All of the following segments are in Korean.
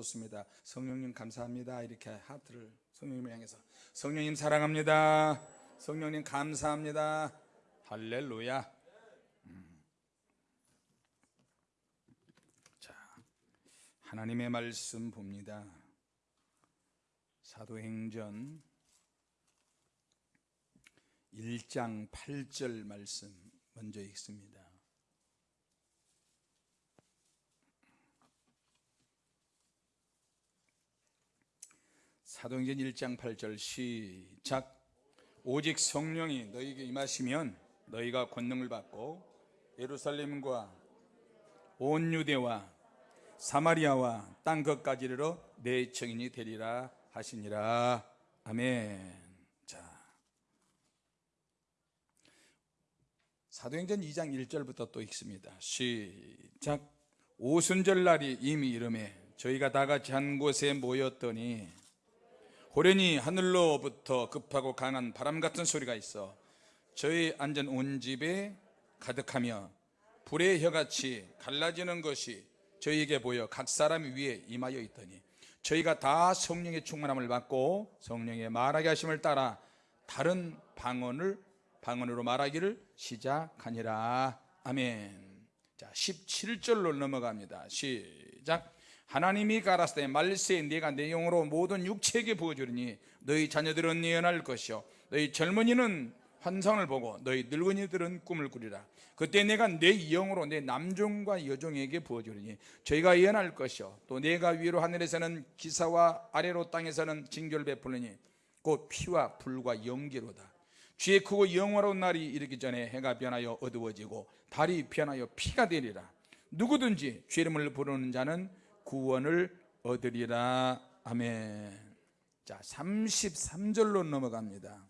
좋습니다. 성령님 감사합니다. 이렇게 하트를 성령님을 향해서. 성령님 사랑합니다. 성령님 감사합니다. 할렐루야. 음. 자 하나님의 말씀 봅니다. 사도행전 1장 8절 말씀 먼저 읽습니다 사도행전 1장 8절 시작. 오직 성령이 너희에게 임하시면 너희가 권능을 받고 예루살렘과 온 유대와 사마리아와 땅 끝까지 이르러 내 증인이 되리라 하시니라. 아멘. 자. 사도행전 2장 1절부터 또 읽습니다. 시작. 오순절 날이 이미 이름에 저희가 다 같이 한 곳에 모였더니 호련히 하늘로부터 급하고 강한 바람 같은 소리가 있어 저희 앉은 온 집에 가득하며 불의 혀같이 갈라지는 것이 저희에게 보여 각 사람 위에 임하여 있더니 저희가 다 성령의 충만함을 받고 성령의 말하게 하심을 따라 다른 방언을 방언으로 말하기를 시작하니라. 아멘. 자 17절로 넘어갑니다. 시작 하나님이 가라사대 말세 네가 내 영으로 모든 육체에게 부어주리니 너희 자녀들은 예언할 것이요. 너희 젊은이는 환상을 보고 너희 늙은이들은 꿈을 꾸리라. 그때 내가 내 영으로 내 남종과 여종에게 부어주리니 저희가 예언할 것이요. 또 내가 위로 하늘에서는 기사와 아래로 땅에서는 징조를 베풀리니 곧 피와 불과 연기로다. 주의 크고 영화로운 날이 이르기 전에 해가 변하여 어두워지고 달이 변하여 피가 되리라. 누구든지 죄 이름을 부르는 자는 구원을 얻으리라. 아멘. 자 33절로 넘어갑니다.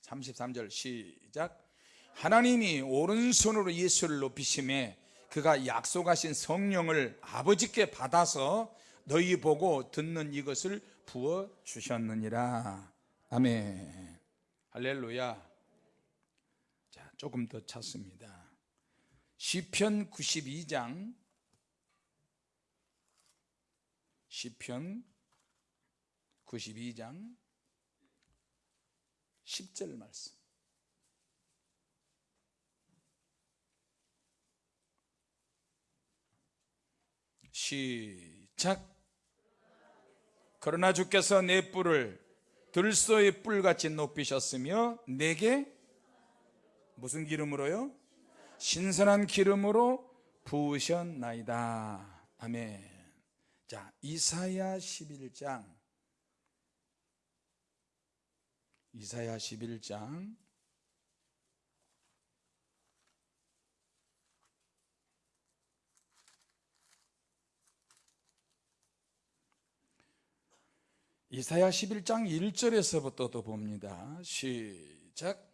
33절 시작. 하나님이 오른손으로 예수를 높이심에 그가 약속하신 성령을 아버지께 받아서 너희 보고 듣는 이것을 부어 주셨느니라. 아멘. 할렐루야. 자 조금 더 찾습니다. 시편 92장 시편 92장 10절 말씀. 시작. 그러나 주께서 내 뿔을 들소의 뿔같이 높이셨으며 내게 무슨 기름으로요? 신선한 기름으로 부으셨나이다. 아멘 자 이사야 11장. 이사야 11장. 이사야 11장 1절에서부터 봅니다. 시작.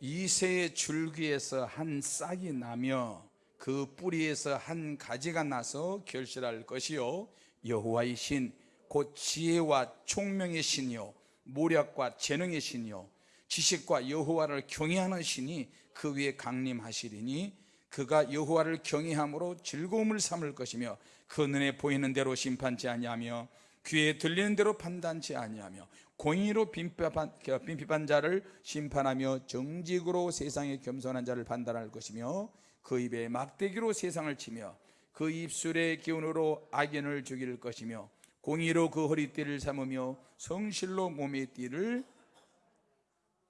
이새의 줄기에서 한 싹이 나며 그 뿌리에서 한 가지가 나서 결실할 것이요. 여호와의 신 곧 지혜와 총명의 신이요. 모략과 재능의 신이요. 지식과 여호와를 경외하는 신이 그 위에 강림하시리니 그가 여호와를 경외함으로 즐거움을 삼을 것이며 그 눈에 보이는 대로 심판치 아니하며 귀에 들리는 대로 판단치 아니하며 공의로 빈핍한 자를 심판하며 정직으로 세상에 겸손한 자를 판단할 것이며 그 입에 막대기로 세상을 치며 그 입술의 기운으로 악인을 죽일 것이며 공의로 그 허리띠를 삼으며 성실로 몸의 띠를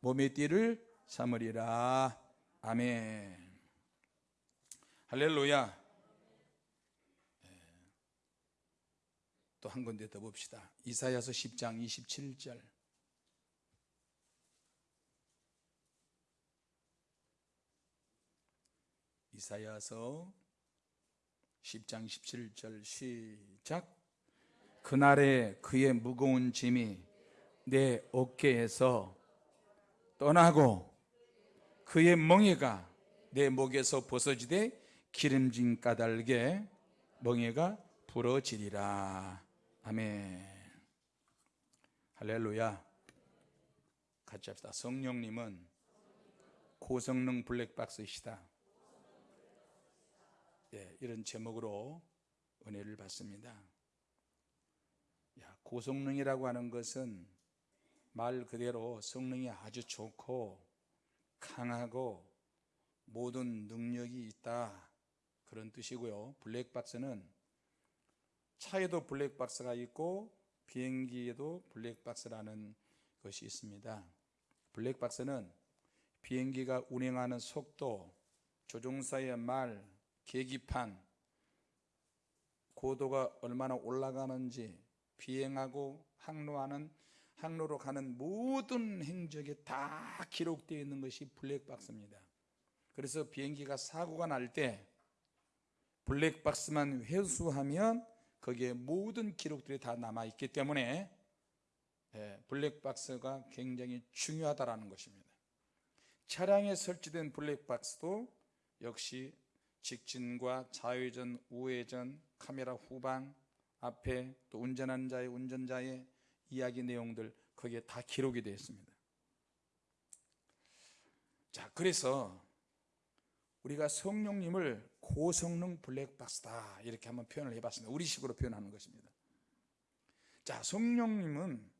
몸의 띠를 삼으리라. 아멘. 할렐루야. 또 한 군데 더 봅시다. 이사야서 10장 27절 이사야서 10장 17절 시작. 그날에 그의 무거운 짐이 내 어깨에서 떠나고 그의 멍에가 내 목에서 벗어지되 기름진 까닭에 멍에가 부러지리라. 아멘. 할렐루야. 같이 합시다. 성령님은 고성능 블랙박스이시다 예, 이런 제목으로 은혜를 받습니다. 고성능이라고 하는 것은 말 그대로 성능이 아주 좋고 강하고 모든 능력이 있다. 그런 뜻이고요. 블랙박스는 차에도 블랙박스가 있고 비행기에도 블랙박스라는 것이 있습니다. 블랙박스는 비행기가 운행하는 속도 조종사의 말 계기판 고도가 얼마나 올라가는지 비행하고 항로하는 항로로 가는 모든 행적에 다 기록되어 있는 것이 블랙박스입니다. 그래서 비행기가 사고가 날 때 블랙박스만 회수하면 거기에 모든 기록들이 다 남아 있기 때문에 예, 블랙박스가 굉장히 중요하다라는 것입니다. 차량에 설치된 블랙박스도 역시 직진과 좌회전, 우회전, 카메라 후방, 앞에 또 운전하는 자의 운전자의 이야기 내용들 거기에 다 기록이 되어 있습니다. 자, 그래서 우리가 성령님을 고성능 블랙박스다 이렇게 한번 표현을 해봤습니다. 우리식으로 표현하는 것입니다. 자, 성령님은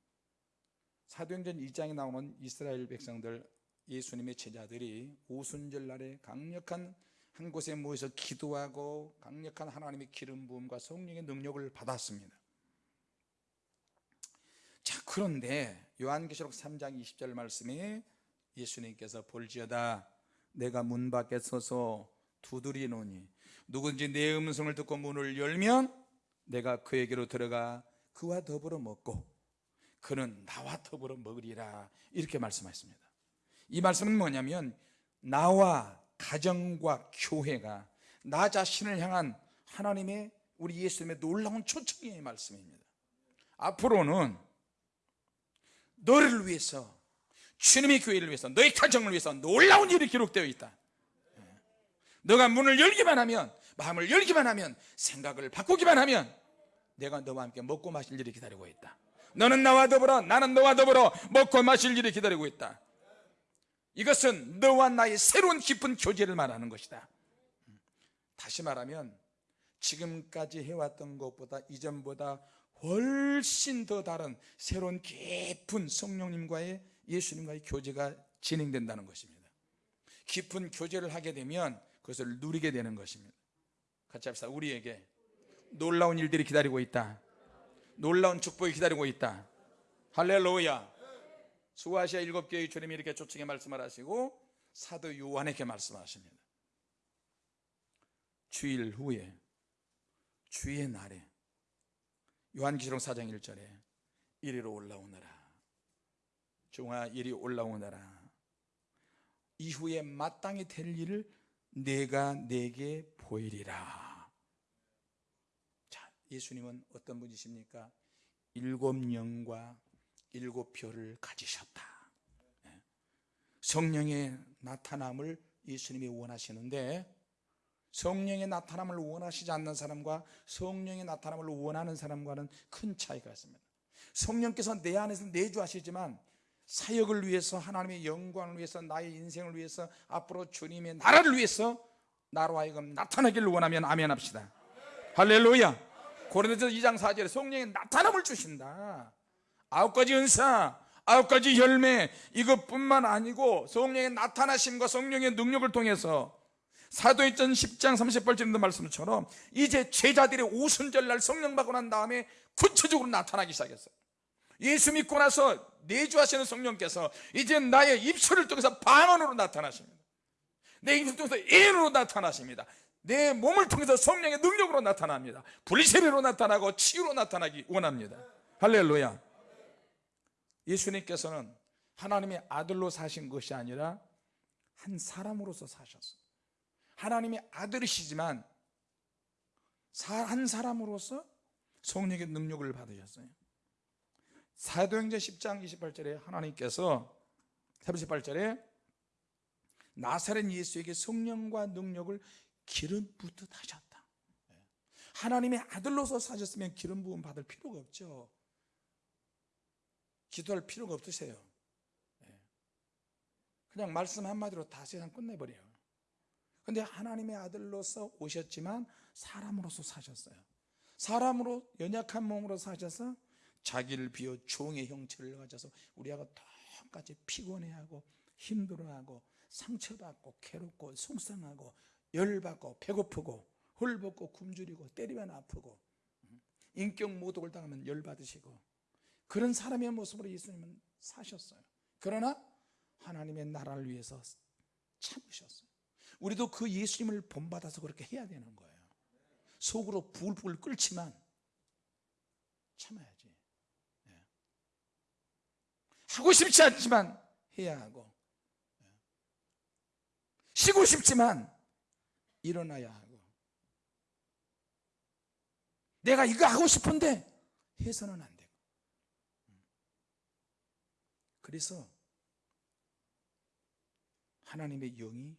사도행전 2장에 나오는 이스라엘 백성들 예수님의 제자들이 오순절 날에 강력한 한 곳에 모여서 기도하고 강력한 하나님의 기름 부음과 성령의 능력을 받았습니다. 자, 그런데 요한계시록 3장 20절 말씀에 예수님께서 볼지어다 내가 문 밖에 서서 두드리노니 누군지 내 음성을 듣고 문을 열면 내가 그에게로 들어가 그와 더불어 먹고 그는 나와 더불어 먹으리라 이렇게 말씀하셨습니다. 이 말씀은 뭐냐면 나와 가정과 교회가 나 자신을 향한 하나님의 우리 예수님의 놀라운 초청의 말씀입니다. 앞으로는 너를 위해서 주님의 교회를 위해서 너의 가정을 위해서 놀라운 일이 기록되어 있다. 너가 문을 열기만 하면 마음을 열기만 하면 생각을 바꾸기만 하면 내가 너와 함께 먹고 마실 일이 기다리고 있다. 너는 나와 더불어 나는 너와 더불어 먹고 마실 일이 기다리고 있다. 이것은 너와 나의 새로운 깊은 교제를 말하는 것이다. 다시 말하면 지금까지 해왔던 것보다 이전보다 훨씬 더 다른 새로운 깊은 성령님과의 예수님과의 교제가 진행된다는 것입니다. 깊은 교제를 하게 되면 그것을 누리게 되는 것입니다. 같이 합시다. 우리에게 놀라운 일들이 기다리고 있다. 놀라운 축복이 기다리고 있다. 할렐루야. 수아시아 일곱 교회 주님이 이렇게 초청에 말씀을 하시고 사도 요한에게 말씀하십니다. 주일 후에 주의 날에 요한기록 4장 1절에 이리로 올라오너라. 종아 이리 올라오너라. 이후에 마땅히 될 일을 내가 내게 보이리라. 자, 예수님은 어떤 분이십니까? 일곱 영과 일곱 별을 가지셨다. 예. 성령의 나타남을 예수님이 원하시는데 성령의 나타남을 원하시지 않는 사람과 성령의 나타남을 원하는 사람과는 큰 차이가 있습니다. 성령께서 내 안에서 내주하시지만 사역을 위해서 하나님의 영광을 위해서 나의 인생을 위해서 앞으로 주님의 나라를 위해서 나로 하여금 나타나기를 원하면 아멘 합시다. 할렐루야. 고린도서 2장 4절에 성령의 나타남을 주신다. 아홉 가지 은사, 아홉 가지 열매 이것뿐만 아니고 성령의 나타나심과 성령의 능력을 통해서 사도행전 10장 38절인도 말씀처럼 이제 제자들의 오순절 날 성령 받고 난 다음에 구체적으로 나타나기 시작했어요. 예수 믿고 나서 내주하시는 성령께서 이제 나의 입술을 통해서 방언으로 나타나십니다. 내 입술을 통해서 예언으로 나타나십니다. 내 몸을 통해서 성령의 능력으로 나타납니다. 불세례로 나타나고 치유로 나타나기 원합니다. 할렐루야. 예수님께서는 하나님의 아들로 사신 것이 아니라 한 사람으로서 사셨어요. 하나님의 아들이시지만 한 사람으로서 성령의 능력을 받으셨어요. 사도행전 10장 28절에 하나님께서 38절에 나사렛 예수에게 성령과 능력을 기름 붓듯 하셨다. 하나님의 아들로서 사셨으면 기름 부음 받을 필요가 없죠. 기도할 필요가 없으세요. 그냥 말씀 한마디로 다 세상 끝내버려요. 근데 하나님의 아들로서 오셨지만 사람으로서 사셨어요. 사람으로 연약한 몸으로 사셔서 자기를 비워 종의 형체를 가져서 우리하고 똑같이 피곤해하고 힘들어하고 상처받고 괴롭고 속상하고 열받고 배고프고 헐벗고 굶주리고 때리면 아프고 인격 모독을 당하면 열받으시고 그런 사람의 모습으로 예수님은 사셨어요. 그러나 하나님의 나라를 위해서 참으셨어요. 우리도 그 예수님을 본받아서 그렇게 해야 되는 거예요. 속으로 부글부글 끓지만 참아야지. 예. 하고 싶지 않지만 해야 하고 예. 쉬고 싶지만 일어나야 하고. 내가 이거 하고 싶은데 해서는 안되고 그래서 하나님의 영이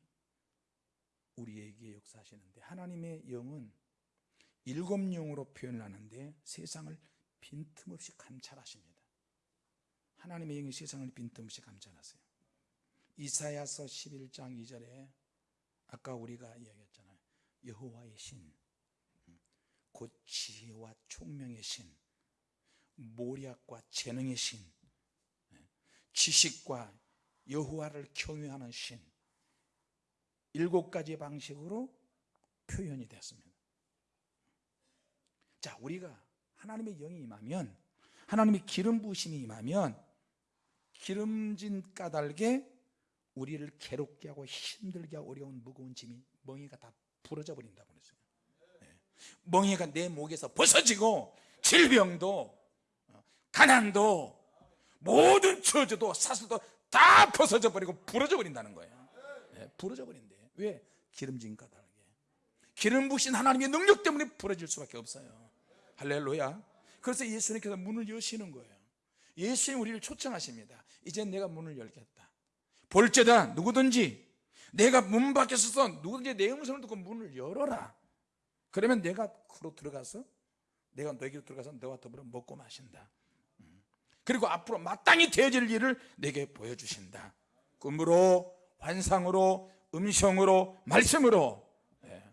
우리에게 역사하시는데 하나님의 영은 일곱 영으로 표현을 하는데 세상을 빈틈없이 감찰하십니다. 하나님의 영이 세상을 빈틈없이 감찰하세요. 이사야서 11장 2절에 아까 우리가 이야기했잖아요. 여호와의 신, 곧 지혜와 총명의 신, 모략과 재능의 신, 지식과 여호와를 경외하는 신. 일곱 가지 방식으로 표현이 됐습니다. 자 우리가 하나님의 영이 임하면 하나님의 기름 부으심이 임하면 기름진 까닭에 우리를 괴롭게 하고 힘들게 하고 어려운 무거운 짐이 멍이가 다 부러져 버린다고 그랬어요. 네. 멍이가 내 목에서 벗어지고 질병도 어, 가난도 모든 저주도 사슬도 다 벗어져 버리고 부러져 버린다는 거예요. 네, 부러져 버린대. 왜? 기름진 까닭에. 기름 부신 하나님의 능력 때문에 부러질 수밖에 없어요. 할렐루야. 그래서 예수님께서 문을 여시는 거예요. 예수님 우리를 초청하십니다. 이제 내가 문을 열겠다. 볼지다. 누구든지. 내가 문 밖에 서서 누구든지 내 음성을 듣고 문을 열어라. 그러면 내가 그로 들어가서 내가 너에게로 들어가서 너와 더불어 먹고 마신다. 음. 그리고 앞으로 마땅히 되어질 일을 내게 보여주신다. 꿈으로 환상으로 음성으로 말씀으로. 예.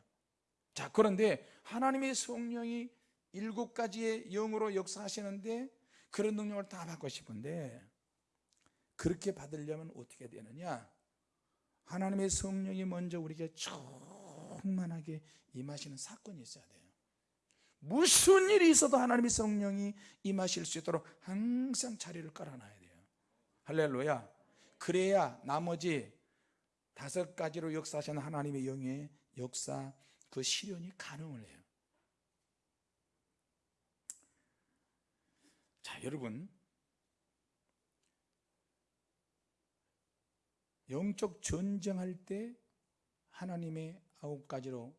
자 그런데 하나님의 성령이 일곱 가지의 영으로 역사하시는데 그런 능력을 다 받고 싶은데 그렇게 받으려면 어떻게 되느냐? 하나님의 성령이 먼저 우리에게 충만하게 임하시는 사건이 있어야 돼요 무슨 일이 있어도 하나님의 성령이 임하실 수 있도록 항상 자리를 깔아놔야 돼요. 할렐루야. 그래야 나머지 다섯 가지로 역사하시는 하나님의 영의 역사 그 실현이 가능을 해요. 자 여러분. 영적 전쟁할 때 하나님의 아홉 가지로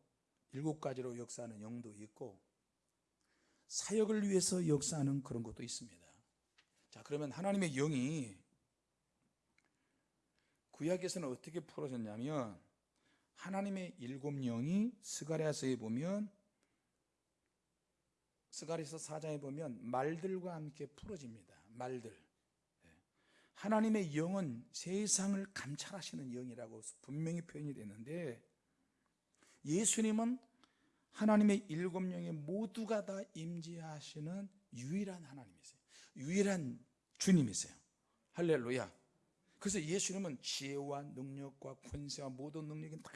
일곱 가지로 역사하는 영도 있고 사역을 위해서 역사하는 그런 것도 있습니다. 자 그러면 하나님의 영이 구약에서는 어떻게 풀어졌냐면 하나님의 일곱 영이 스가랴서에 보면 스가랴서 4장에 보면 말들과 함께 풀어집니다. 말들. 하나님의 영은 세상을 감찰하시는 영이라고 분명히 표현이 되는데 예수님은 하나님의 일곱 영의 모두가 다 임재하시는 유일한 하나님이세요. 유일한 주님이세요. 할렐루야. 그래서 예수님은 지혜와 능력과 권세와 모든 능력이 다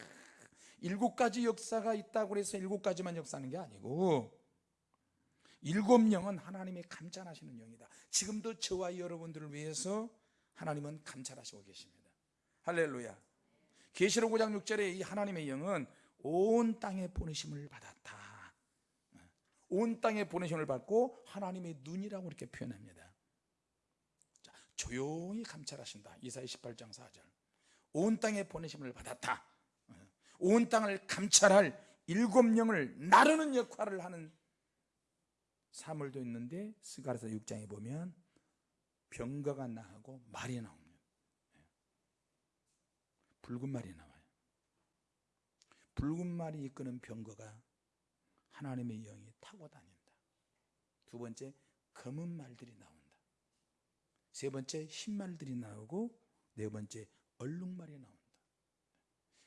일곱 가지 역사가 있다고 해서 일곱 가지만 역사하는 게 아니고 일곱 영은 하나님의 감찰하시는 영이다. 지금도 저와 여러분들을 위해서 하나님은 감찰하시고 계십니다. 할렐루야. 계시록 5장 6절에 이 하나님의 영은 온 땅에 보내심을 받았다. 온 땅에 보내심을 받고 하나님의 눈이라고 이렇게 표현합니다. 자, 조용히 감찰하신다. 이사야 18장 4절. 온 땅에 보내심을 받았다. 온 땅을 감찰할 일곱 영을 나르는 역할을 하는 사물도 있는데 스가랴서 6장에 보면 병거가 나하고 말이 나옵니다. 예. 붉은 말이 나와요 붉은 말이 이끄는 병거가 하나님의 영이 타고 다닌다. 두 번째 검은 말들이 나온다. 세 번째 흰 말들이 나오고 네 번째 얼룩말이 나온다.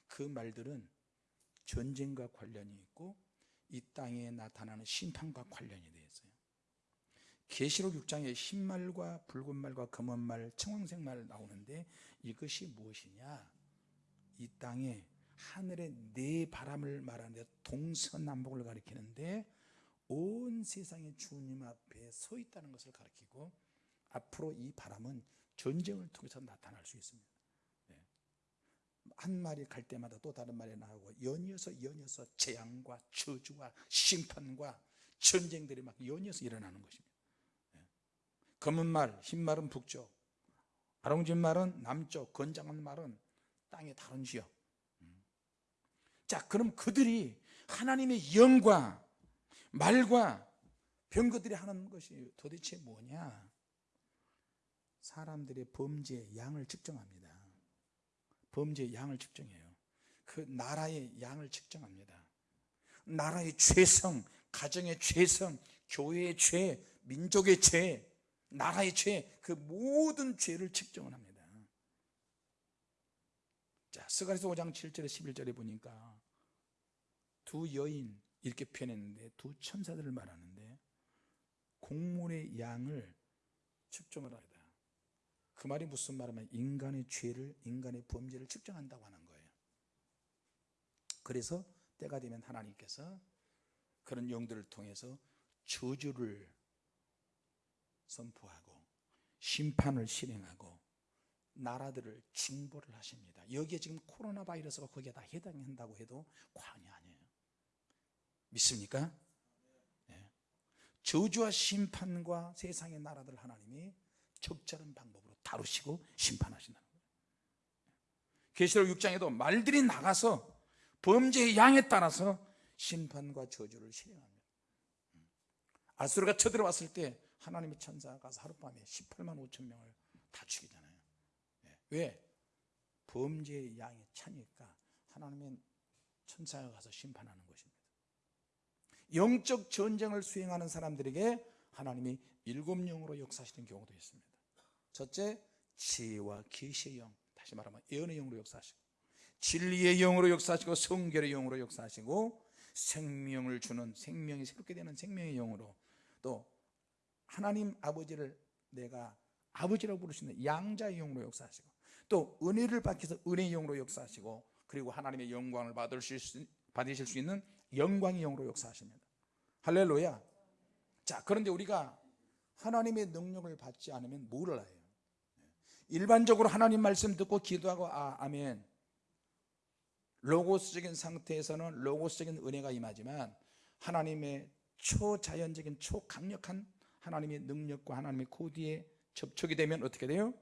그 말들은 전쟁과 관련이 있고 이 땅에 나타나는 심판과 관련이 되어 있어요. 계시록 6장에 흰말과 붉은말과 검은말 청황색말 나오는데 이것이 무엇이냐? 이 땅에 하늘의 네 바람을 말하는데 동서남북을 가리키는데 온 세상의 주님 앞에 서 있다는 것을 가리키고 앞으로 이 바람은 전쟁을 통해서 나타날 수 있습니다 네. 한 마리 갈 때마다 또 다른 말이 나오고 연이어서 연이어서 재앙과 저주와 심판과 전쟁들이 막 연이어서 일어나는 것입니다 네. 검은 말, 흰 말은 북쪽 아롱진 말은 남쪽 건장한 말은 땅의 다른 지역 음. 자 그럼 그들이 하나님의 영과 말과 병거들이 하는 것이 도대체 뭐냐? 사람들의 범죄의 양을 측정합니다. 범죄의 양을 측정해요. 그 나라의 양을 측정합니다. 나라의 죄성, 가정의 죄성, 교회의 죄, 민족의 죄, 나라의 죄, 그 모든 죄를 측정을 합니다. 자, 스가리서 5장 7절에 11절에 보니까 두 여인 이렇게 표현했는데 두 천사들을 말하는데 공물의 양을 측정을 하다. 그 말이 무슨 말이냐면 인간의 죄를 인간의 범죄를 측정한다고 하는 거예요. 그래서 때가 되면 하나님께서 그런 영들을 통해서 저주를 선포하고 심판을 실행하고 나라들을 징벌을 하십니다. 여기에 지금 코로나 바이러스가 거기에 다 해당한다고 해도 과언이 아니에요 믿습니까? 네. 저주와 심판과 세상의 나라들 하나님이 적절한 방법으로 다루시고 심판하신다는 거예요 계시록 6장에도 말들이 나가서 범죄의 양에 따라서 심판과 저주를 실행합니다 아수르가 쳐들어왔을 때 하나님의 천사가 가서 하룻밤에 18만 5천 명을 다 죽이잖아요 네. 왜? 범죄의 양이 차니까 하나님의 천사가 가서 심판하는 영적 전쟁을 수행하는 사람들에게 하나님이 일곱 영으로 역사하시는 경우도 있습니다. 첫째 지혜와 계시의 영. 다시 말하면 예언의 영으로 역사하시고 진리의 영으로 역사하시고 성결의 영으로 역사하시고 생명을 주는 생명이 새롭게 되는 생명의 영으로 또 하나님 아버지를 내가 아버지라고 부르시는 양자의 영으로 역사하시고 또 은혜를 받기 위해서 은혜의 영으로 역사하시고 그리고 하나님의 영광을 받으실 수, 받으실 수 있는 영광의 영으로 역사하십니다. 할렐루야. 자 그런데 우리가 하나님의 능력을 받지 않으면 뭐를 해요. 일반적으로 하나님 말씀 듣고 기도하고 아 아멘. 로고스적인 상태에서는 로고스적인 은혜가 임하지만 하나님의 초자연적인 초강력한 하나님의 능력과 하나님의 코드에 접촉이 되면 어떻게 돼요?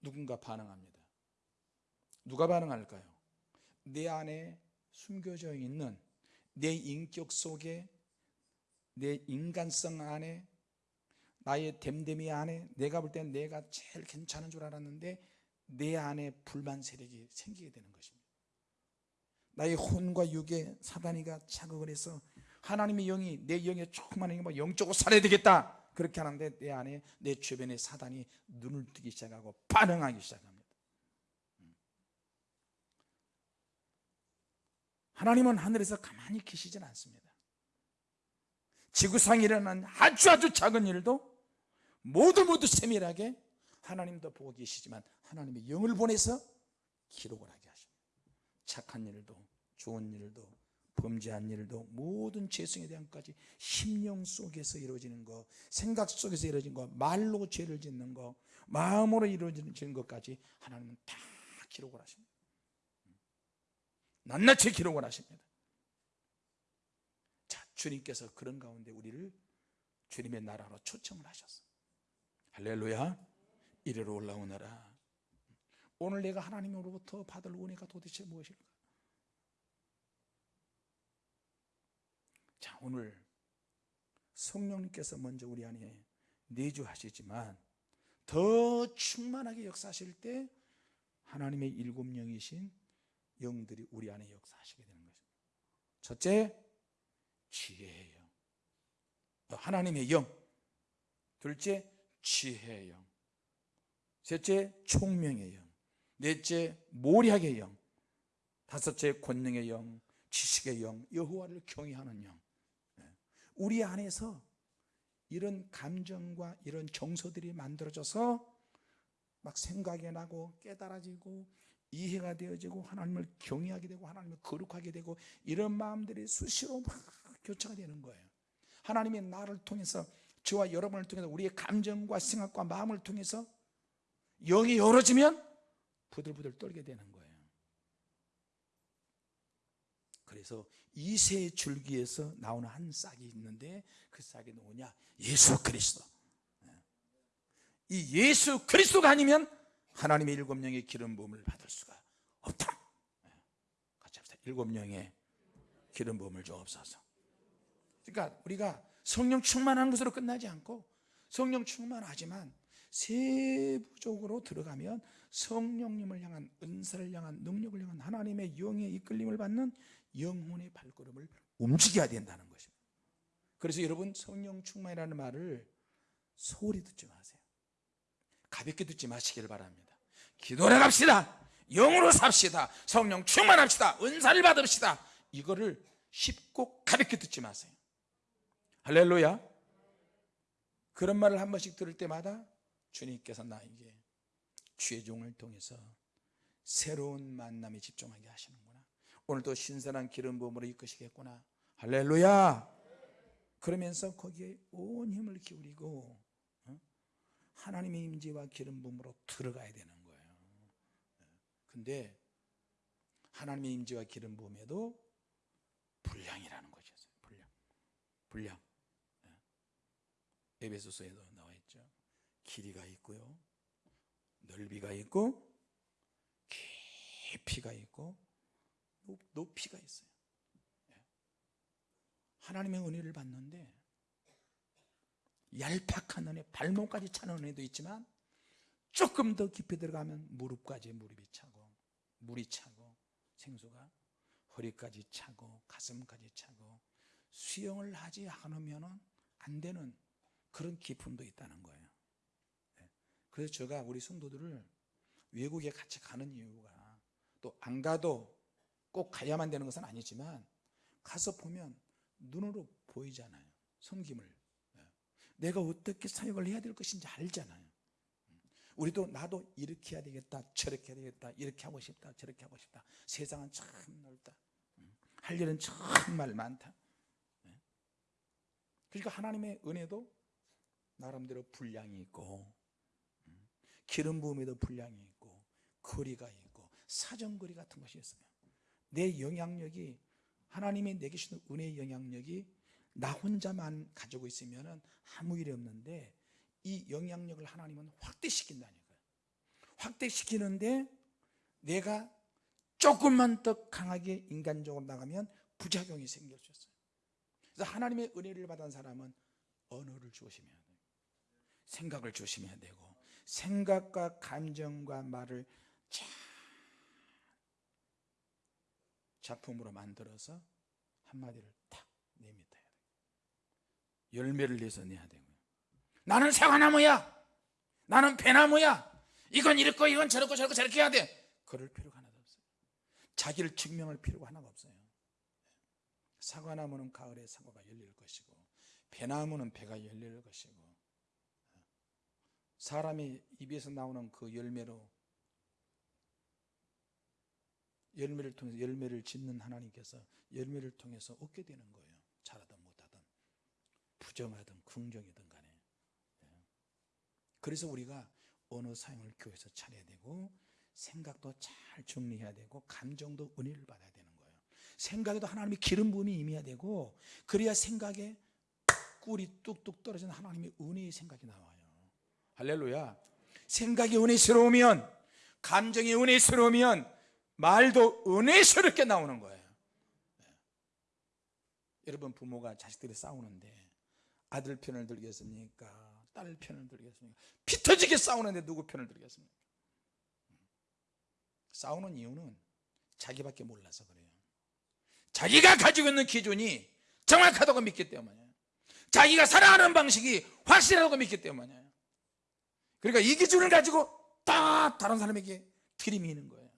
누군가 반응합니다. 누가 반응할까요? 내 안에 숨겨져 있는 내 인격 속에 내 인간성 안에 나의 됨됨이 안에 내가 볼 땐 내가 제일 괜찮은 줄 알았는데 내 안에 불만 세력이 생기게 되는 것입니다. 나의 혼과 육에 사단이가 자극을 해서 하나님의 영이 내 영에 영이 뭐 영적으로 살아야 되겠다! 그렇게 하는데 내 안에 내 주변에 사단이 눈을 뜨기 시작하고 반응하기 시작합니다 하나님은 하늘에서 가만히 계시진 않습니다. 지구상에 일어난 아주 아주 작은 일도 모두 모두 세밀하게 하나님도 보고 계시지만 하나님의 영을 보내서 기록을 하게 하십니다. 착한 일도 좋은 일도 범죄한 일도 모든 죄성에 대한 것까지 심령 속에서 이루어지는 것 생각 속에서 이루어진 것 말로 죄를 짓는 것 마음으로 이루어지는 것까지 하나님은 다 기록을 하십니다 낱낱이 기록을 하십니다. 자 주님께서 그런 가운데 우리를 주님의 나라로 초청을 하셨어. 할렐루야. 이리로 올라오너라. 오늘 내가 하나님으로부터 받을 은혜가 도대체 무엇일까? 자 오늘 성령님께서 먼저 우리 안에 내주하시지만 더 충만하게 역사하실 때 하나님의 일곱 영이신 영들이 우리 안에 역사하시게 되는 거죠 첫째 지혜의 영. 하나님의 영. 둘째 지혜의 영. 셋째 총명의 영. 넷째 모략의 영. 다섯째 권능의 영 지식의 영 여호와를 경외하는 영. 우리 안에서 이런 감정과 이런 정서들이 만들어져서 막 생각이 나고 깨달아지고 이해가 되어지고 하나님을 경외하게 되고 하나님을 거룩하게 되고 이런 마음들이 수시로 막 교차가 되는 거예요. 하나님이 나를 통해서 저와 여러분을 통해서 우리의 감정과 생각과 마음을 통해서 영이 열어지면 부들부들 떨게 되는 거예요. 그래서 이세 줄기에서 나오는 한 싹이 있는데 그 싹이 누구냐? 예수 그리스도. 이 예수 그리스도가 아니면 하나님의 일곱 명의 기름 부음을 받을 수가 없다. 같이 합시다. 일곱 명의 기름 부음을 주옵소서. 그러니까 우리가 성령 충만한 것으로 끝나지 않고 성령 충만하지만 세부적으로 들어가면 성령님을 향한 은사를 향한 능력을 향한 하나님의 영의 이끌림을 받는 영혼의 발걸음을 움직여야 된다는 것입니다. 그래서 여러분 성령 충만이라는 말을 소홀히 듣지 마세요 가볍게 듣지 마시길 바랍니다. 기도해 갑시다. 영으로 삽시다. 성령 충만합시다. 은사를 받읍시다. 이거를 쉽고 가볍게 듣지 마세요. 할렐루야. 그런 말을 한 번씩 들을 때마다 주님께서 나에게 죄종을 통해서 새로운 만남에 집중하게 하시는구나. 오늘도 신선한 기름 부음으로 이끄시겠구나. 할렐루야. 그러면서 거기에 온 힘을 기울이고 어? 하나님의 임재와 기름 부음으로 들어가야 되는 거예요. 근데 하나님의 임재와 기름 부음에도 분량이라는 것이 있어요. 분량. 분량. 예. 에베소서에도 나와 있죠. 길이가 있고요. 넓이가 있고 깊이가 있고 높- 높이가 있어요. 예. 하나님의 은혜를 받는데 얄팍한 은혜 발목까지 차는 은혜도 있지만 조금 더 깊이 들어가면 무릎까지 무릎이 차고 물이 차고 생수가 허리까지 차고 가슴까지 차고 수영을 하지 않으면 안 되는 그런 기품도 있다는 거예요 네. 그래서 제가 우리 성도들을 외국에 같이 가는 이유가 또 안 가도 꼭 가야만 되는 것은 아니지만 가서 보면 눈으로 보이잖아요 섬김을 네. 내가 어떻게 사역을 해야 될 것인지 알잖아요 우리도 나도 이렇게 해야 되겠다 저렇게 해야 되겠다 이렇게 하고 싶다 저렇게 하고 싶다 세상은 참 넓다 음. 할 일은 정말 많다 네. 그러니까 하나님의 은혜도 나름대로 분량이 있고 음, 기름 부음에도 분량이 있고 거리가 있고 사정거리 같은 것이 있어요 내 영향력이 하나님이 내게 주신 은혜의 영향력이 나 혼자만 가지고 있으면 아무 일이 없는데 이 영향력을 하나님은 확대시킨다니까요. 확대시키는데 내가 조금만 더 강하게 인간적으로 나가면 부작용이 생길 수 있어요. 그래서 하나님의 은혜를 받은 사람은 언어를 조심해야 돼요. 생각을 조심해야 되고 생각과 감정과 말을 잘 작품으로 만들어서 한마디를 탁 돼요 열매를 내서 내야 되고요. 나는 사과나무야. 나는 배나무야. 이건 이렇고 이건 저렇고 저렇고 저렇게 해야 돼. 그럴 필요가 하나도 없어요. 자기를 증명할 필요가 하나가 없어요. 사과나무는 가을에 사과가 열릴 것이고 배나무는 배가 열릴 것이고 사람이 입에서 나오는 그 열매로 열매를 통해서 열매를 짓는 하나님께서 열매를 통해서 얻게 되는 거예요 부정하든 긍정이든 간에. 예. 그래서 우리가 언어 사용을 교회에서 잘해야 되고 생각도 잘 정리해야 되고 감정도 은혜를 받아야 되는 거예요. 생각에도 하나님의 기름 부음이 임해야 되고 그래야 생각에 꿀이 뚝뚝 떨어지는 하나님의 은혜의 생각이 나와요. 할렐루야. 생각이 은혜스러우면 감정이 은혜스러우면 말도 은혜스럽게 나오는 거예요. 네. 여러분 부모가 자식들이 싸우는데 아들 편을 들겠습니까? 딸 편을 들겠습니까? 피 터지게 싸우는데 누구 편을 들겠습니까? 싸우는 이유는 자기밖에 몰라서 그래요 자기가 가지고 있는 기준이 정확하다고 믿기 때문에 자기가 살아가는 방식이 확실하다고 믿기 때문에 그러니까 이 기준을 가지고 딱 다른 사람에게 들이미는 거예요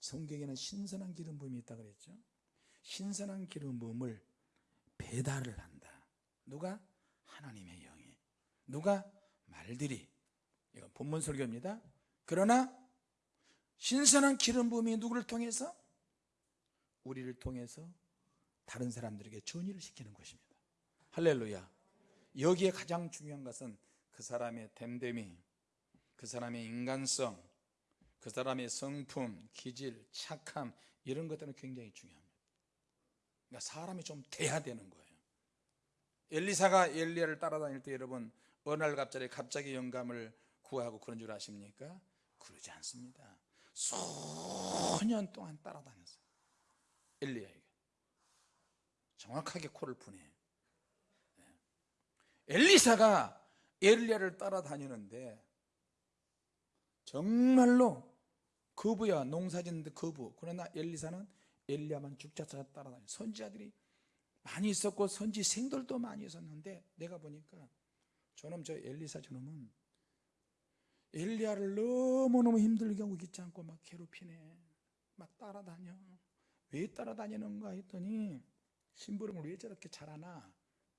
성경에는 신선한 기름 부음이 있다 그랬죠 신선한 기름 부음을 배달을 한다. 누가? 하나님의 영이. 누가? 말들이. 이건 본문 설교입니다. 그러나 신선한 기름 부음이 누구를 통해서? 우리를 통해서 다른 사람들에게 전의를 시키는 것입니다. 할렐루야. 여기에 가장 중요한 것은 그 사람의 됨됨이 그 사람의 인간성 그 사람의 성품, 기질, 착함 이런 것들은 굉장히 중요합니다 그러니까 사람이 좀 돼야 되는 거예요. 엘리사가 엘리야를 따라다닐 때 여러분 어느 날 갑자기 갑자기 영감을 구하고 그런 줄 아십니까? 그러지 않습니다. 수년 동안 따라다녔어요. 엘리야에게. 정확하게 코를 푸네. 네. 엘리사가 엘리야를 따라다니는데 정말로 거부야 농사짓는데 거부. 그러나 엘리사는 엘리야만 죽자차 따라다니. 선지자들이 많이 있었고 선지 생들도 많이 있었는데 내가 보니까 저놈 저 엘리사 저놈은 엘리야를 너무너무 힘들게 하고 있지 않고 막 괴롭히네. 막 따라다녀. 왜 따라다니는가 했더니 심부름을 왜 저렇게 잘하나?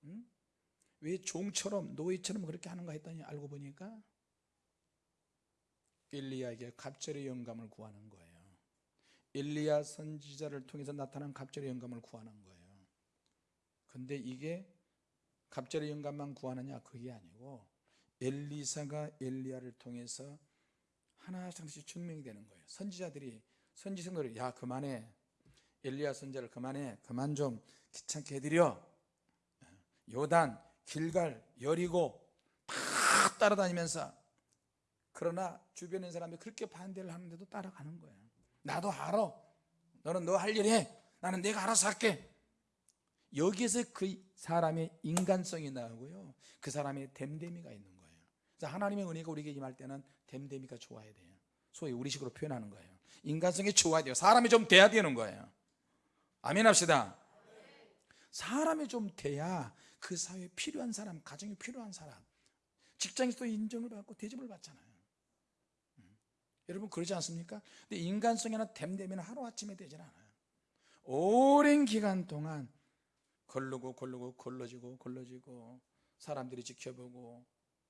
응? 왜 종처럼 노예처럼 그렇게 하는가 했더니 알고 보니까 엘리야에게 갑절의 영감을 구하는 거예요 엘리야 선지자를 통해서 나타난 갑절의 영감을 구하는 거예요. 근데 이게 갑절의 영감만 구하느냐? 그게 아니고 엘리사가 엘리야를 통해서 하나씩 증명이 되는 거예요. 선지자들이 선지생들이 야 그만해. 엘리야 선지자를 그만해. 그만 좀 귀찮게 해드려. 요단, 길갈, 여리고 다 따라다니면서. 그러나 있는 사람이 그렇게 반대를 하는데도 따라가는 거예요 나도 알아. 너는 너 할 일 해. 나는 내가 알아서 할게. 여기에서 그 사람의 인간성이 나오고요. 그 사람의 됨됨이가 있는 거예요. 그래서 하나님의 은혜가 우리에게 임할 때는 됨됨이가 좋아야 돼요. 소위 우리식으로 표현하는 거예요. 인간성이 좋아야 돼요. 사람이 좀 돼야 되는 거예요. 아멘 합시다. 사람이 좀 돼야 그 사회에 필요한 사람 가정에 필요한 사람 직장에서도 인정을 받고 대접을 받잖아요. 음. 여러분 그러지 않습니까? 근데 인간성이나 됨됨이는 하루아침에 되질 않아요. 오랜 기간 동안 걸르고 걸르고 걸러지고 걸러지고 사람들이 지켜보고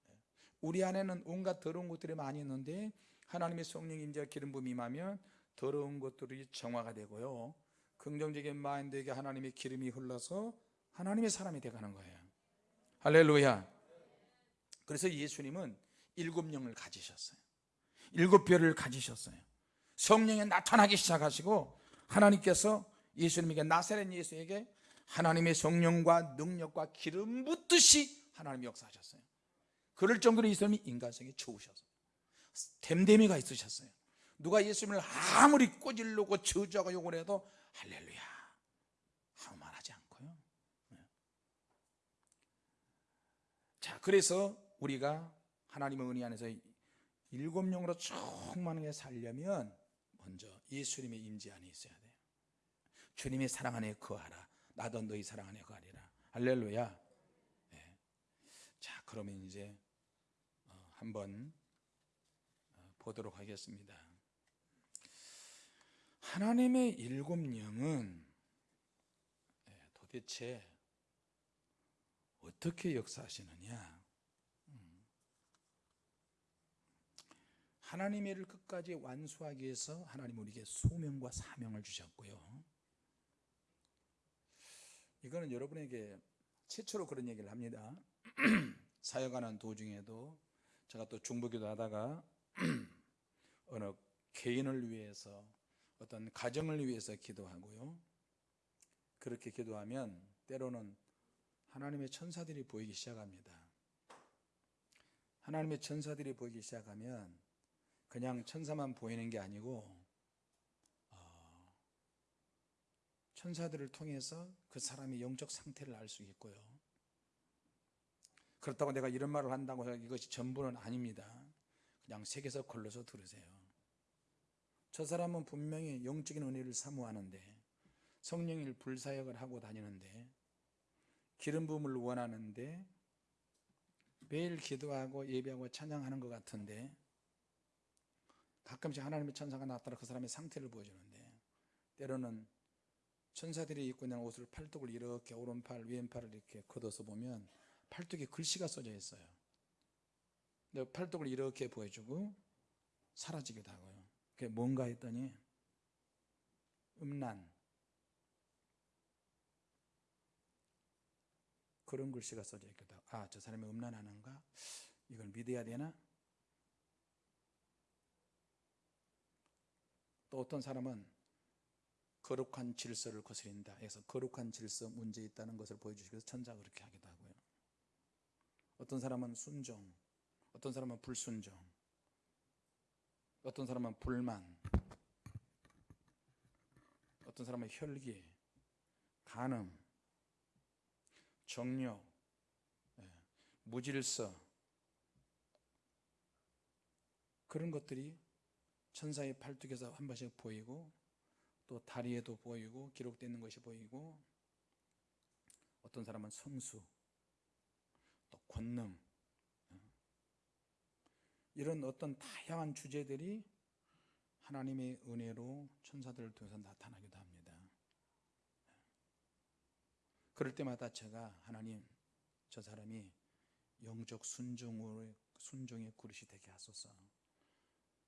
예. 우리 안에는 온갖 더러운 것들이 많이 있는데 하나님의 성령 임재와 기름 부음이 임하면 더러운 것들이 정화가 되고요. 긍정적인 마인드에게 하나님의 기름이 흘러서 하나님의 사람이 되가는 거예요. 할렐루야. 그래서 예수님은 일곱 영을 가지셨어요 일곱 별을 가지셨어요. 성령에 나타나기 시작하시고 하나님께서 예수님에게 나사렛 예수에게 하나님의 성령과 능력과 기름 붓듯이 하나님이 역사하셨어요. 그럴 정도로 예수님이 인간성이 좋으셨어요. 됨됨이가 있으셨어요. 누가 예수님을 아무리 꼬질르고 저주하고 욕을 해도 할렐루야! 아무 말 하지 않고요. 네. 자 그래서 우리가 하나님의 은혜 안에서 일곱 영으로 충만하게 살려면 먼저 예수님의 임재 안에 있어야 돼요. 주님의 사랑 안에 거하라. 나도 너희 사랑 안에 거하리라. 할렐루야. 네. 자 그러면 이제 어, 한번 어, 보도록 하겠습니다. 하나님의 일곱 영은 예, 도대체 어떻게 역사하시느냐 음. 하나님의 일을 끝까지 완수하기 위해서 하나님 우리에게 소명과 사명을 주셨고요 이거는 여러분에게 최초로 그런 얘기를 합니다 사역하는 도중에도 제가 또 중보기도 하다가 어느 개인을 위해서 어떤 가정을 위해서 기도하고요. 그렇게 기도하면 때로는 하나님의 천사들이 보이기 시작합니다. 하나님의 천사들이 보이기 시작하면 그냥 천사만 보이는 게 아니고 어, 천사들을 통해서 그 사람의 영적 상태를 알 수 있고요. 그렇다고 내가 이런 말을 한다고 해서 이것이 전부는 아닙니다. 그냥 색에서 걸러서 들으세요. 저 사람은 분명히 영적인 은혜를 사모하는데 성령일 불사역을 하고 다니는데 기름 부음을 원하는데 매일 기도하고 예배하고 찬양하는 것 같은데 가끔씩 하나님의 천사가 나타나 그 사람의 상태를 보여주는데 때로는 천사들이 입고 있는 옷을 팔뚝을 이렇게 오른팔 왼팔을 이렇게 걷어서 보면 팔뚝에 글씨가 써져 있어요. 근데 팔뚝을 이렇게 보여주고 사라지기도 하고요. 그게 뭔가 했더니 음란. 그런 글씨가 써져 있기도 하고 아저 사람이 음란하는가? 이걸 믿어야 되나 또 어떤 사람은 거룩한 질서를 거스린다. 해서 거룩한 질서 문제 있다는 것을 보여주시기 위해서 천자가 그렇게 하기도 하고요. 어떤 사람은 순종 어떤 사람은 불순종 어떤 사람은 불만 어떤 사람은 혈기 간음 정욕 예, 무질서. 그런 것들이 천사의 팔뚝에서 한 번씩 보이고 또 다리에도 보이고 기록되어 있는 것이 보이고 어떤 사람은 성수 또 권능 어, 이런 어떤 다양한 주제들이 하나님의 은혜로 천사들을 통해서 나타나기도 합니다. 그럴 때마다 제가 하나님 저 사람이 영적 순종의 순종의 그릇이 되게 하소서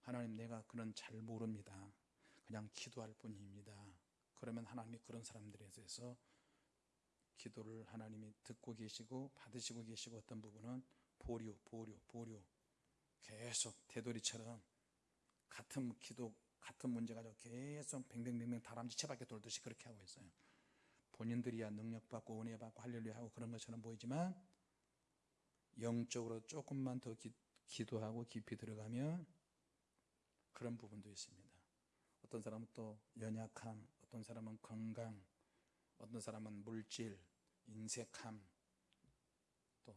하나님 내가 그런 잘 모릅니다 그냥 기도할 뿐입니다. 그러면 하나님이 그런 사람들에 대해서 기도를 하나님이 듣고 계시고 받으시고 계시고 어떤 부분은 보류, 보류, 보류 계속 되돌이처럼 같은 기도, 같은 문제 가지고 계속 뱅뱅뱅뱅 다람쥐 채밖에 돌듯이 그렇게 하고 있어요. 본인들이야 능력받고 은혜받고 할렐루야 하고 그런 것처럼 보이지만 영적으로 조금만 더 기, 기도하고 깊이 들어가면 그런 부분도 있습니다. 어떤 사람은 또 연약함, 어떤 사람은 건강, 어떤 사람은 물질, 인색함, 또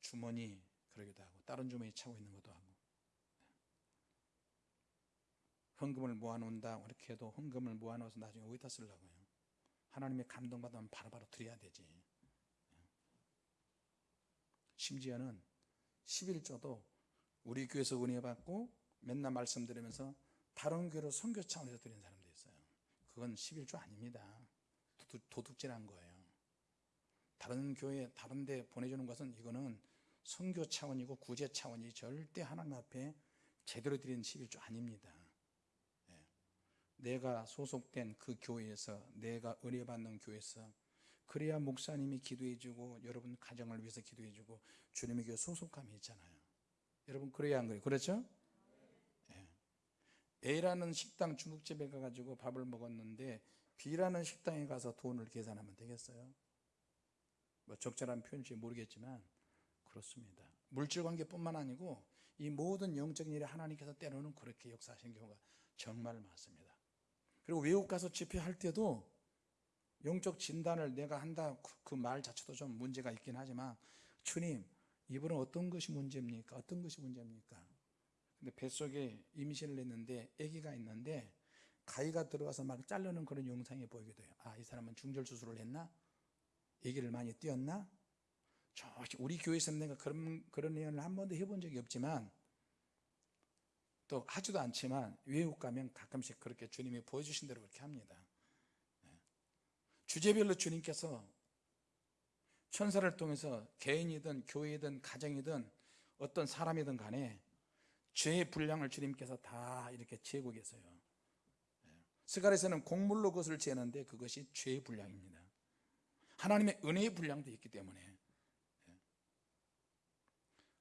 주머니 그러기도 하고 다른 주머니 차고 있는 것도 하고. 헌금을 모아놓는다 이렇게 해도 헌금을 모아놓아서 나중에 어디다 쓰려고요? 하나님의 감동받으면 바로바로 드려야 되지. 심지어는 11조도 우리 교회에서 은혜 받고 맨날 말씀드리면서 다른 교회로 선교 차원에서 드리는 사람도 있어요. 그건 11조 아닙니다. 도둑, 질한 거예요. 다른 교회 다른 데 보내주는 것은 이거는 선교 차원이고 구제 차원이 절대 하나님 앞에 제대로 드리는 11조 아닙니다. 예. 내가 소속된 그 교회에서 내가 은혜 받는 교회에서 그래야 목사님이 기도해주고 여러분 가정을 위해서 기도해주고 주님의 교회 소속감이 있잖아요. 여러분 그래야 한 거예요? 그렇죠? A라는 식당 중국집에 가가지고 밥을 먹었는데 B라는 식당에 가서 돈을 계산하면 되겠어요? 뭐 적절한 표현인지 모르겠지만 그렇습니다 물질관계뿐만 아니고 이 모든 영적인 일에 하나님께서 때로는 그렇게 역사하신 경우가 정말 많습니다 그리고 외국 가서 집회할 때도 영적 진단을 내가 한다 그 말 자체도 좀 문제가 있긴 하지만 주님 이분은 어떤 것이 문제입니까? 어떤 것이 문제입니까? 근데 뱃속에 임신을 했는데 아기가 있는데 가위가 들어가서 막 자르는 그런 영상이 보이게 돼요 아 이 사람은 중절 수술을 했나? 아기를 많이 띄었나? 저 우리 교회에서는 내가 그런, 그런 예언을 한 번도 해본 적이 없지만 또 하지도 않지만 외국 가면 가끔씩 그렇게 주님이 보여주신 대로 그렇게 합니다 네. 주제별로 주님께서 천사를 통해서 개인이든 교회든 가정이든 어떤 사람이든 간에 죄의 분량을 주님께서 다 이렇게 재고 계세요. 예. 스가랴에서는 곡물로 그것을 재는데 그것이 죄의 분량입니다. 하나님의 은혜의 분량도 있기 때문에. 예.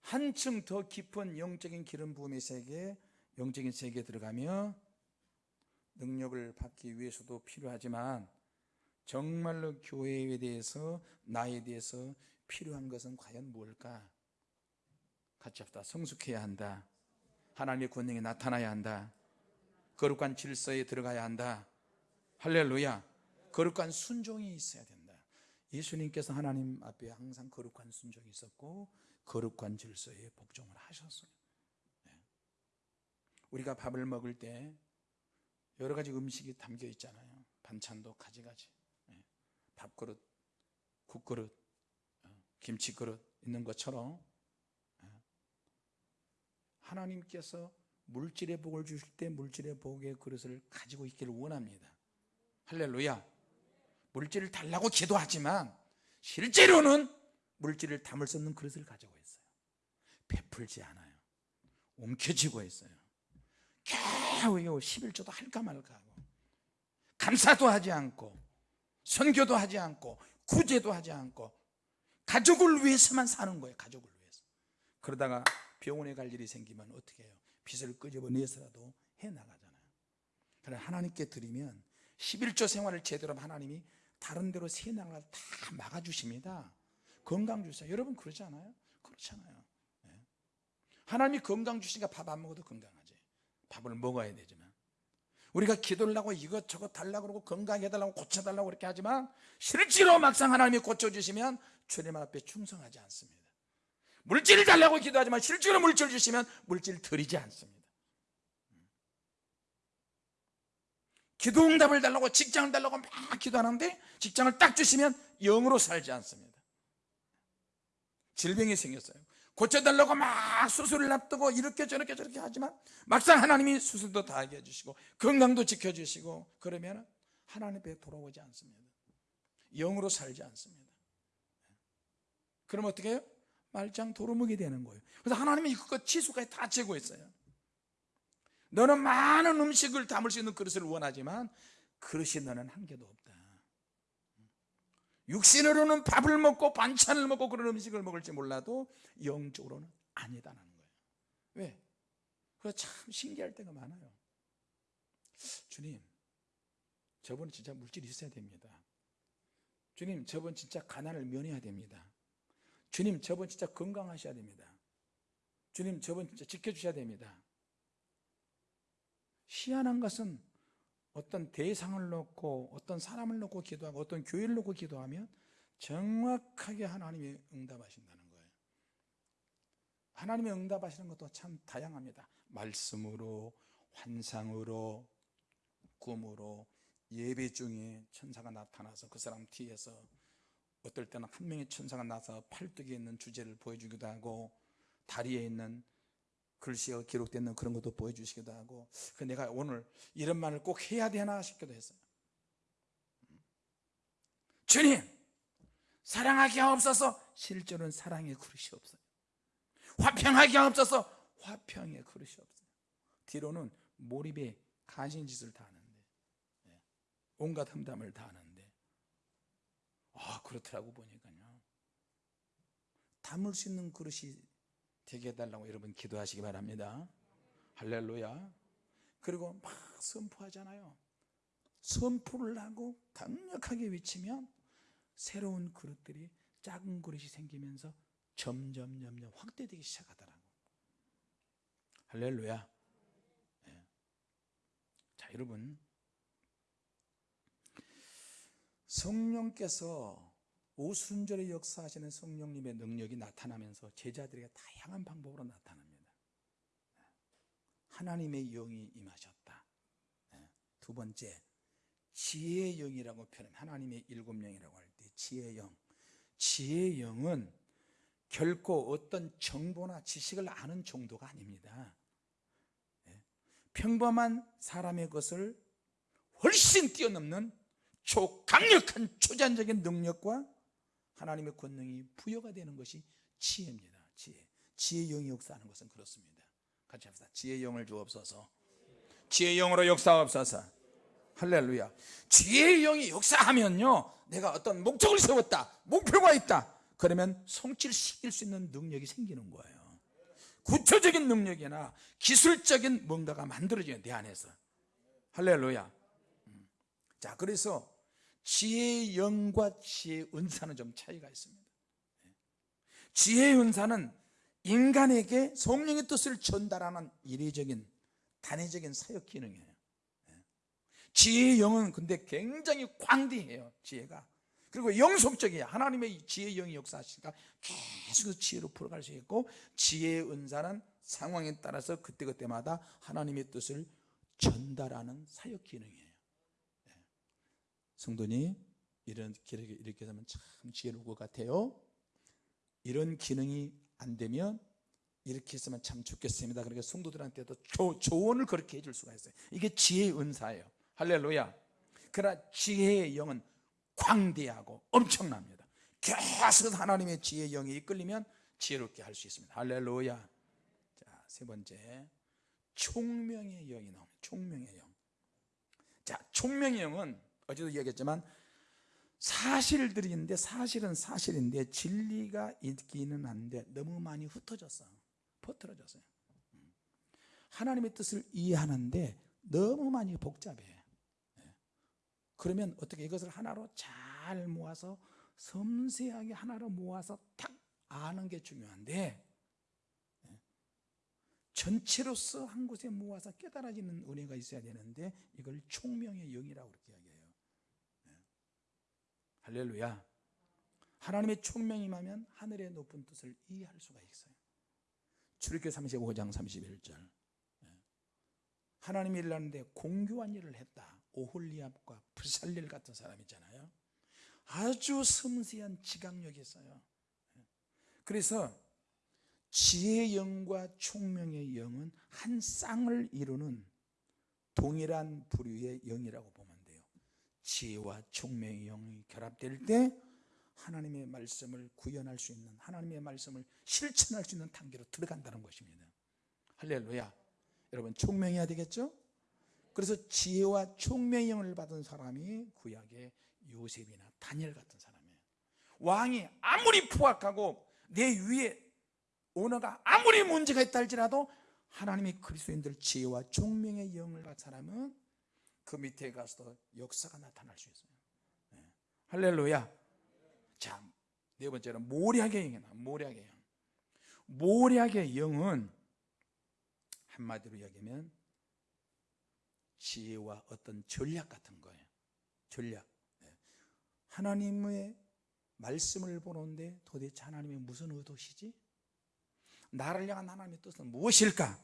한층 더 깊은 영적인 기름 부음의 세계 영적인 세계에 들어가며 능력을 받기 위해서도 필요하지만 정말로 교회에 대해서 나에 대해서 필요한 것은 과연 뭘까? 같이 합다. 성숙해야 한다 하나님의 권능이 나타나야 한다. 거룩한 질서에 들어가야 한다. 할렐루야. 거룩한 순종이 있어야 된다. 예수님께서 하나님 앞에 항상 거룩한 순종이 있었고 거룩한 질서에 복종을 하셨어요. 네. 우리가 밥을 먹을 때 여러 가지 음식이 담겨 있잖아요. 반찬도 가지가지. 네. 밥그릇, 국그릇, 어, 김치그릇 있는 것처럼 하나님께서 물질의 복을 주실 때 물질의 복의 그릇을 가지고 있기를 원합니다. 할렐루야. 물질을 달라고 기도하지만 실제로는 물질을 담을 수 없는 그릇을 가지고 있어요. 베풀지 않아요. 움켜쥐고 있어요. 겨우 이거 11조도 할까 말까 하고. 감사도 하지 않고 선교도 하지 않고 구제도 하지 않고 가족을 위해서만 사는 거예요 가족을 위해서. 그러다가 병원에 갈 일이 생기면 어떻게 해요? 빚을 끄집어내서라도 해나가잖아요. 그래 하나님께 드리면 11조 생활을 제대로 하면 하나님이 다른 데로 새나갈 다 막아주십니다. 건강 주세요 여러분 그러지 않아요? 그렇잖아요. 예. 하나님이 건강 주시니까 밥 안 먹어도 건강하지. 밥을 먹어야 되지만. 우리가 기도를 하고 이것저것 달라고 그러고 건강해 달라고 고쳐달라고 그렇게 하지만 실제로 막상 하나님이 고쳐주시면 주님 앞에 충성하지 않습니다 물질을 달라고 기도하지만 실제로 물질 주시면 물질 드리지 않습니다. 기도 응답을 달라고 직장을 달라고 막 기도하는데 직장을 딱 주시면 영으로 살지 않습니다. 질병이 생겼어요. 고쳐달라고 막 수술을 앞두고 이렇게 저렇게 저렇게 하지만 막상 하나님이 수술도 다 하게 해주시고 건강도 지켜주시고 그러면 하나님 앞에 돌아오지 않습니다. 영으로 살지 않습니다. 그럼 어떻게 해요? 말짱 도루묵이 되는 거예요. 그래서 하나님이 그것 치수까지 다 있어요. 너는 많은 음식을 담을 수 있는 그릇을 원하지만 그릇이 너는 한 개도 없다. 육신으로는 밥을 먹고 반찬을 먹고 그런 음식을 먹을지 몰라도 영적으로는 아니다라는 거예요. 왜? 그래서 참 신기할 때가 많아요. 주님 저분 진짜 물질이 있어야 됩니다. 주님 저분 진짜 가난을 면해야 됩니다 주님 저분 진짜 건강하셔야 됩니다. 주님 저분 진짜 지켜주셔야 됩니다. 희한한 것은 어떤 대상을 놓고 어떤 사람을 놓고 기도하고 어떤 교회를 놓고 기도하면 정확하게 하나님이 응답하신다는 거예요. 하나님이 응답하시는 것도 참 다양합니다. 말씀으로 환상으로 꿈으로 예배 중에 천사가 나타나서 그 사람 뒤에서 어떨 때는 한 명의 천사가 나서 팔뚝에 있는 주제를 보여주기도 하고 다리에 있는 글씨가 기록되는 그런 것도 보여주시기도 하고 그 내가 오늘 이런 말을 꼭 해야 되나 싶기도 했어요. 주님 사랑하기 없어서. 실제로는 사랑의 그릇이 없어요. 화평하기 없어서. 화평의 그릇이 없어요. 뒤로는 몰입에 간신짓을 다 하는데 예. 온갖 험담을 다 하는데 아 그렇더라고 보니까요. 담을 수 있는 그릇이 되게 해달라고 여러분 기도하시기 바랍니다. 할렐루야. 그리고 막 선포하잖아요. 선포를 하고 강력하게 외치면 새로운 그릇들이 작은 그릇이 생기면서 점점 점점 확대되기 시작하더라고. 할렐루야. 예. 자 여러분 성령께서 오순절에 역사하시는 성령님의 능력이 나타나면서 제자들에게 다양한 방법으로 나타납니다. 하나님의 영이 임하셨다. 네. 두 번째 지혜의 영이라고 표현 하나님의 일곱 영이라고 할 때 지혜의 영. 지혜의 영은 결코 어떤 정보나 지식을 아는 정도가 아닙니다. 네. 평범한 사람의 것을 훨씬 뛰어넘는 초 강력한 초자연적인 능력과 하나님의 권능이 부여가 되는 것이 지혜입니다. 지혜. 지혜의 영이 역사하는 것은 그렇습니다. 같이 합시다. 지혜의 영을 주옵소서. 지혜의 영으로 역사하옵소서. 할렐루야. 지혜의 영이 역사하면요 내가 어떤 목적을 세웠다 목표가 있다 그러면 성취시킬 수 있는 능력이 생기는 거예요. 구체적인 능력이나 기술적인 뭔가가 만들어져요 내 안에서. 할렐루야. 음. 자 그래서 지혜의 영과 지혜의 은사는 좀 차이가 있습니다. 지혜의 은사는 인간에게 성령의 뜻을 전달하는 이례적인 단회적인 사역 기능이에요. 지혜의 영은 근데 굉장히 광대해요 지혜가. 그리고 영속적이에요. 하나님의 지혜의 영이 역사하시니까 계속 지혜로 풀어갈 수 있고 지혜의 은사는 상황에 따라서 그때그때마다 하나님의 뜻을 전달하는 사역 기능이에요 성도님 이런 기록이 이렇게 되면 참 지혜로울 것 같아요. 이런 기능이 안 되면 이렇게 했으면 참 좋겠습니다. 그러니까 성도들한테도 조, 조언을 그렇게 해줄 수가 있어요. 이게 지혜의 은사예요. 할렐루야. 그러나 지혜의 영은 광대하고 엄청납니다. 계속 하나님의 지혜의 영이 이끌리면 지혜롭게 할 수 있습니다. 할렐루야. 자, 세 번째. 총명의 영이 나옵니다. 총명의 영. 자, 총명의 영은 어제도 이야기했지만 사실들인데 사실은 사실인데 진리가 있기는 한데 너무 많이 흩어졌어 퍼뜨려졌어요 음. 하나님의 뜻을 이해하는데 너무 많이 복잡해 예. 그러면 어떻게 이것을 하나로 잘 모아서 섬세하게 하나로 모아서 딱 아는 게 중요한데 예. 전체로서 한 곳에 모아서 깨달아지는 은혜가 있어야 되는데 이걸 총명의 영이라고 그렇게 할렐루야. 하나님의 총명이 임하면 하늘의 높은 뜻을 이해할 수가 있어요. 출애굽기 35장 31절. 하나님이 일하는데 공교한 일을 했다. 오홀리압과 부살릴 같은 사람 있잖아요. 아주 섬세한 지각력이 있어요. 그래서 지혜의 영과 총명의 영은 한 쌍을 이루는 동일한 부류의 영이라고 돼요 지혜와 총명의 영이 결합될 때 하나님의 말씀을 구현할 수 있는 하나님의 말씀을 실천할 수 있는 단계로 들어간다는 것입니다. 할렐루야. 여러분 총명해야 되겠죠? 그래서 지혜와 총명의 영을 받은 사람이 구약의 요셉이나 다니엘 같은 사람이에요. 왕이 아무리 포악하고 내 위에 오너가 아무리 문제가 있다 할지라도 하나님의 그리스도인들 지혜와 총명의 영을 받은 사람은 그 밑에 가서도 역사가 나타날 수 있어요 네. 할렐루야 자, 네 번째는 모략의 영이다 모략의 영 모략의 영은 한마디로 이야기하면 지혜와 어떤 전략 같은 거예요 전략 네. 하나님의 말씀을 보는데 도대체 하나님의 무슨 의도시지? 나를 향한 하나님의 뜻은 무엇일까?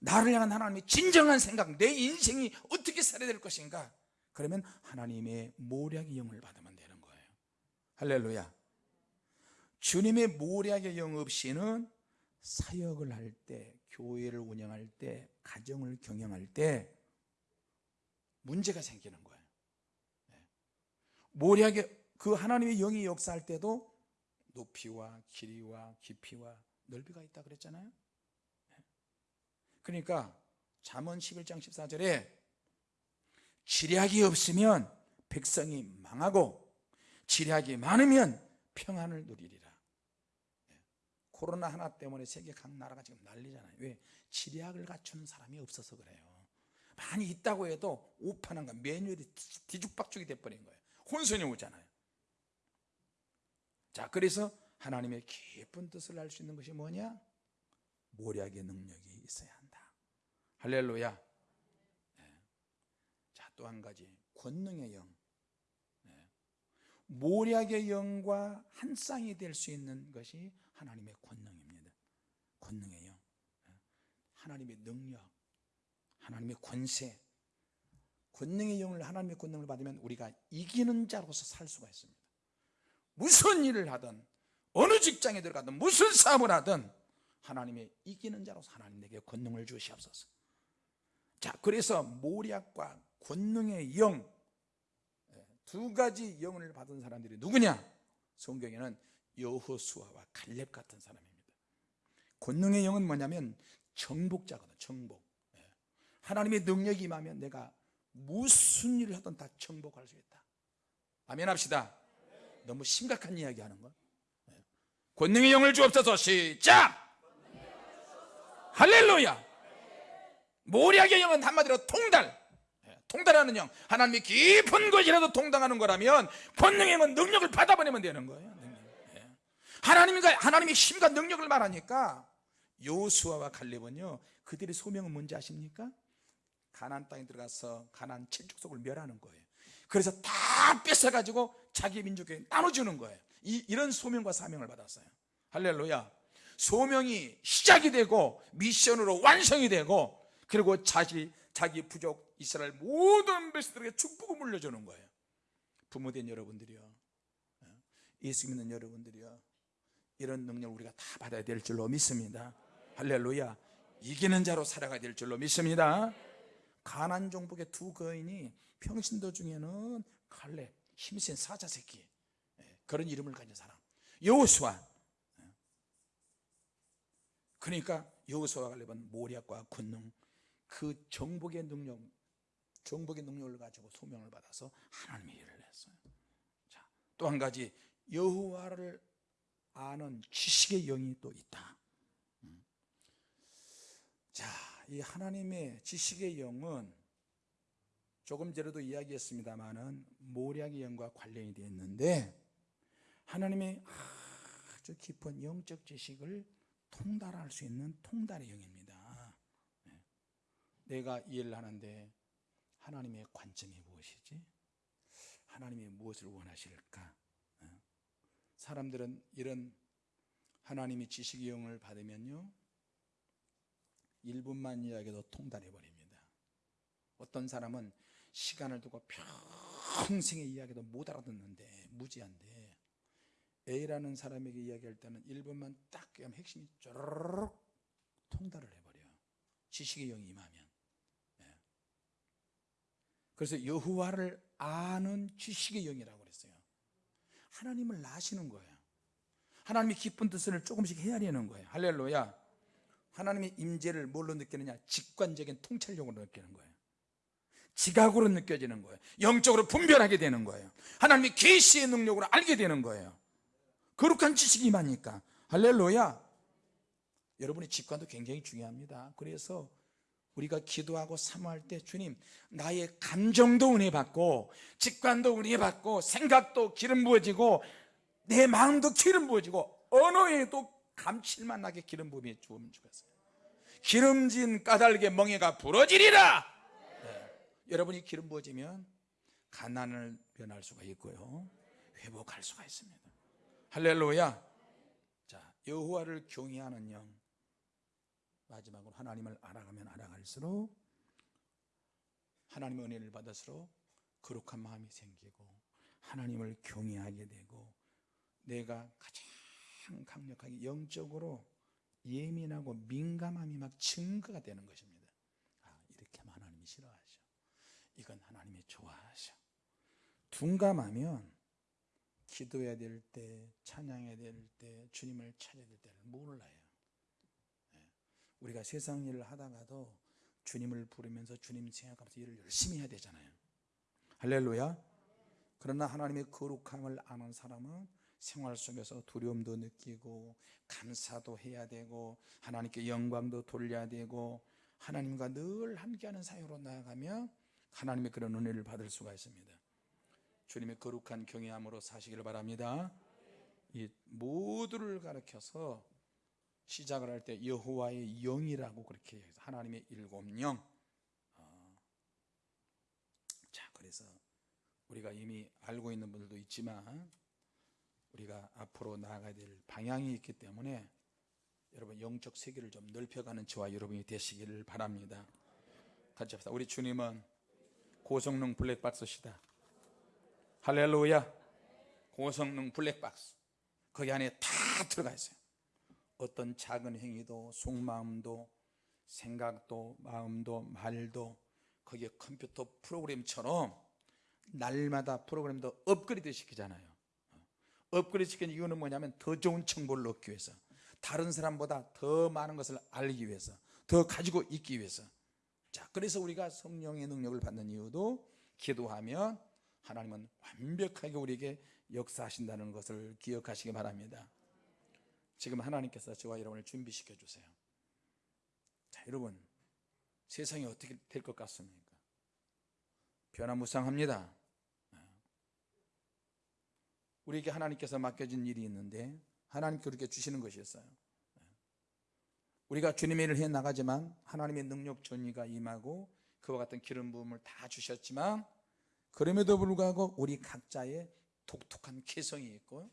네. 나를 향한 하나님의 진정한 생각 내 인생이 어떻게 살아야 될 것인가? 그러면 하나님의 모략의 영을 받으면 되는 거예요 할렐루야 주님의 모략의 영 없이는 사역을 할 때, 교회를 운영할 때, 가정을 경영할 때 문제가 생기는 거예요. 네. 모략의 그 하나님의 영이 역사할 때도 높이와 길이와 깊이와 넓이가 있다 그랬잖아요. 네. 그러니까 잠언 11장 14절에 지략이 없으면 백성이 망하고 지략이 많으면 평안을 누리리라. 코로나 하나 때문에 세계 각 나라가 지금 난리잖아요 왜? 지략을 갖추는 사람이 없어서 그래요 많이 있다고 해도 오판한가 매뉴얼이 뒤죽박죽이 돼버린 거예요 혼선이 오잖아요 자 그래서 하나님의 깊은 뜻을 알 수 있는 것이 뭐냐? 모략의 능력이 있어야 할렐루야. 네. 자 또 한 가지. 권능의 영. 네. 모략의 영과 한 쌍이 될 수 있는 것이 하나님의 권능입니다. 권능의 영. 하나님의 능력. 하나님의 권세. 권능의 영을 하나님의 권능을 받으면 우리가 이기는 자로서 살 수가 있습니다. 무슨 일을 하든 어느 직장에 들어가든 무슨 사업을 하든 하나님의 이기는 자로서 하나님 에게 권능을 주시옵소서 자 그래서 모략과 권능의 영 두 가지 영을 받은 사람들이 누구냐? 성경에는 여호수아와 갈렙 같은 사람입니다. 권능의 영은 뭐냐면 정복자거든 정복. 예. 하나님의 능력이 임하면 내가 무슨 일을 하든 다 정복할 수 있다. 아멘 합시다. 너무 심각한 이야기 하는 거. 예. 권능의 영을 주옵소서. 시작! 할렐루야 모략의 영은 한마디로 통달 예. 통달하는 영 하나님이 깊은 것이라도 통당하는 거라면 권능의 영은 능력을 받아버리면 되는 거예요 하나님과 하나님의 힘과 능력을 말하니까 요수아와 갈렙은요 그들의 소명은 뭔지 아십니까? 가나안 땅에 들어가서 가나안 칠족속을 멸하는 거예요. 그래서 다 뺏어가지고 자기 민족에 나눠주는 거예요. 이, 이런 소명과 사명을 받았어요. 할렐루야. 소명이 시작이 되고 미션으로 완성이 되고 그리고 자기 자기 부족 이스라엘 모든 백성들에게 축복을 물려주는 거예요. 부모된 여러분들이요, 예수 믿는 여러분들이요, 이런 능력을 우리가 다 받아야 될 줄로 믿습니다. 할렐루야. 이기는 자로 살아가야 될 줄로 믿습니다. 가난 종복의 두 거인이 평신도 중에는 칼렙 힘센 사자 새끼 예, 그런 이름을 가진 사람. 여호수아. 예. 그러니까 여호수아가 관련 모략과 권능 그 정복의 능력 정복의 능력을 가지고 소명을 받아서 하나님의 일을 했어요 자, 또 한 가지 여호와를 아는 지식의 영이 또 있다 음. 자, 이 하나님의 지식의 영은 조금 전에도 이야기했습니다만은 모략의 영과 관련이 되어 있는데 하나님의 아주 깊은 영적 지식을 통달할 수 있는 통달의 영입니다. 네. 내가 이해를 하는데 하나님의 관점이 무엇이지? 하나님이 무엇을 원하실까? 네. 사람들은 이런 하나님의 지식의 영을 받으면요 1분만 이야기도 통달해 버립니다. 어떤 사람은 시간을 두고 평생의 이야기도 못 알아듣는데 무지한데 A라는 사람에게 이야기할 때는 1분만 딱 하면 핵심이 쪼르륵 통달을 해버려요. 지식의 영이 임하면. 예. 그래서 여호와를 아는 지식의 영이라고 그랬어요. 하나님을 아시는 거예요. 하나님의 기쁜 뜻을 조금씩 헤아리는 거예요. 할렐루야. 하나님의 임재를 뭘로 느끼느냐? 직관적인 통찰력으로 느끼는 거예요. 지각으로 느껴지는 거예요. 영적으로 분별하게 되는 거예요. 하나님의 계시의 능력으로 알게 되는 거예요. 거룩한 지식이 임하니까. 할렐루야. 여러분의 직관도 굉장히 중요합니다. 그래서 우리가 기도하고 사모할 때 주님 나의 감정도 은혜 받고 직관도 은혜 받고 생각도 기름 부어지고 내 마음도 기름 부어지고 언어에도 감칠맛 나게 기름 부음이 주면 주겠어요. 기름진 까닭의 멍에가 부러지리라. 네. 여러분이 기름 부어지면 가난을 변할 수가 있고요. 회복할 수가 있습니다. 할렐루야. 자, 여호와를 경외하는 영. 마지막으로 하나님을 알아가면 알아갈수록 하나님의 은혜를 받을수록 거룩한 마음이 생기고 하나님을 경외하게 되고 내가 가장 강력하게 영적으로 예민하고 민감함이 막 증거가 되는 것입니다. 아, 이렇게 하면 하나님이 싫어하셔. 이건 하나님이 좋아하셔. 둔감하면 기도해야 될 때, 찬양해야 될 때, 주님을 찾아야 될 때를 몰라요. 예. 우리가 세상 일을 하다가도 주님을 부르면서 주님 생각하면서 일을 열심히 해야 되잖아요. 할렐루야. 그러나 하나님의 거룩함을 아는 사람은 생활 속에서 두려움도 느끼고 감사도 해야 되고 하나님께 영광도 돌려야 되고 하나님과 늘 함께하는 사역으로 나아가면 하나님의 그런 은혜를 받을 수가 있습니다. 주님의 거룩한 경외함으로 사시기를 바랍니다. 이 모두를 가르쳐서 시작을 할 때 여호와의 영이라고 그렇게 해서 하나님의 일곱 영. 어. 자, 그래서 우리가 이미 알고 있는 분들도 있지만 우리가 앞으로 나아가야 될 방향이 있기 때문에 여러분 영적 세계를 좀 넓혀가는 저와 여러분이 되시기를 바랍니다. 같이 합시다. 우리 주님은 고성능 블랙박스시다. 할렐루야. 고성능 블랙박스. 거기 안에 다 들어가 있어요. 어떤 작은 행위도 속마음도 생각도 마음도 말도 거기에 컴퓨터 프로그램처럼 날마다 프로그램도 업그레이드 시키잖아요. 업그레이드 시키는 이유는 뭐냐면 더 좋은 정보를 얻기 위해서 다른 사람보다 더 많은 것을 알기 위해서 더 가지고 있기 위해서 자 그래서 우리가 성령의 능력을 받는 이유도 기도하면 하나님은 완벽하게 우리에게 역사하신다는 것을 기억하시기 바랍니다 지금 하나님께서 저와 여러분을 준비시켜 주세요. 자 여러분 세상이 어떻게 될 것 같습니까? 변화무쌍합니다. 우리에게 하나님께서 맡겨진 일이 있는데 하나님께 우리에게 주시는 것이었어요. 우리가 주님의 일을 해 나가지만 하나님의 능력 전이가 임하고 그와 같은 기름 부음을 다 주셨지만 그럼에도 불구하고 우리 각자의 독특한 개성이 있고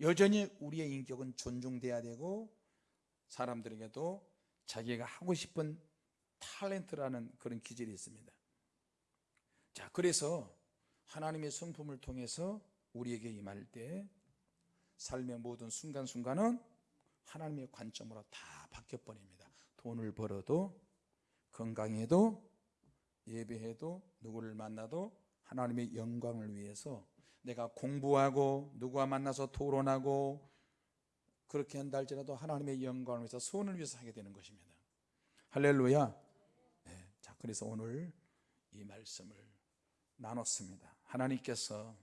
여전히 우리의 인격은 존중돼야 되고 사람들에게도 자기가 하고 싶은 탤런트라는 그런 기질이 있습니다. 자, 그래서 하나님의 성품을 통해서 우리에게 임할 때 삶의 모든 순간순간은 하나님의 관점으로 다 바뀌어 버립니다. 돈을 벌어도 건강해도 예배해도 누구를 만나도 하나님의 영광을 위해서 내가 공부하고 누구와 만나서 토론하고 그렇게 한다 할지라도 하나님의 영광을 위해서 소원을 위해서 하게 되는 것입니다. 할렐루야. 네, 자 그래서 오늘 이 말씀을 나눴습니다. 하나님께서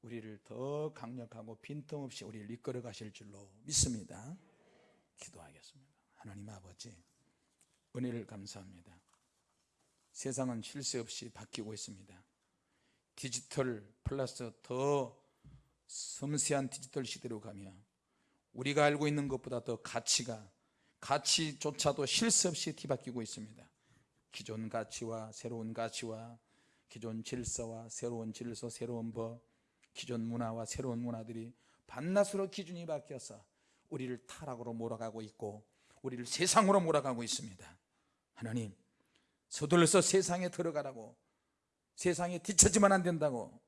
우리를 더 강력하고 빈틈없이 우리를 이끌어 가실 줄로 믿습니다. 기도하겠습니다. 하나님 아버지 은혜를 감사합니다. 세상은 쉴 새 없이 바뀌고 있습니다 디지털 플러스 더 섬세한 디지털 시대로 가며 우리가 알고 있는 것보다 더 가치가 가치조차도 쉴새 없이 뒤바뀌고 있습니다. 기존 가치와 새로운 가치와 기존 질서와 새로운 질서 새로운 법 기존 문화와 새로운 문화들이 반나스로 기준이 바뀌어서 우리를 타락으로 몰아가고 있고 우리를 세상으로 몰아가고 있습니다. 하나님 서둘러서 세상에 들어가라고 세상에 뒤처지면 안 된다고.